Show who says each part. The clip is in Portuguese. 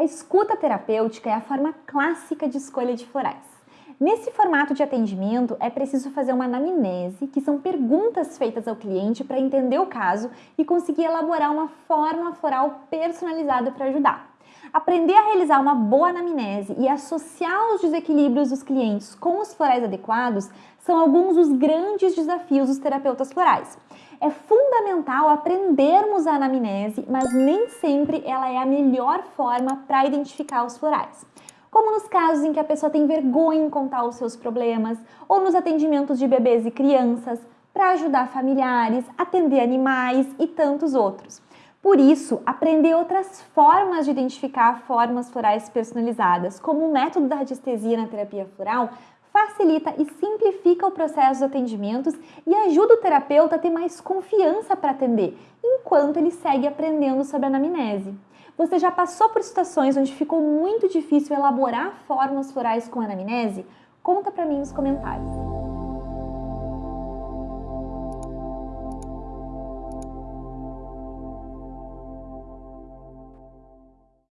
Speaker 1: A escuta terapêutica é a forma clássica de escolha de florais. Nesse formato de atendimento, é preciso fazer uma anamnese, que são perguntas feitas ao cliente para entender o caso e conseguir elaborar uma forma floral personalizada para ajudar. Aprender a realizar uma boa anamnese e associar os desequilíbrios dos clientes com os florais adequados são alguns dos grandes desafios dos terapeutas florais. É fundamental aprendermos a anamnese, mas nem sempre ela é a melhor forma para identificar os florais como nos casos em que a pessoa tem vergonha em contar os seus problemas, ou nos atendimentos de bebês e crianças, para ajudar familiares, atender animais e tantos outros. Por isso, aprender outras formas de identificar formas florais personalizadas, como o método da radiestesia na terapia floral, facilita e simplifica o processo dos atendimentos e ajuda o terapeuta a ter mais confiança para atender, enquanto ele segue aprendendo sobre a anamnese. Você já passou por situações onde ficou muito difícil elaborar fórmulas florais com anamnese? Conta para mim nos comentários.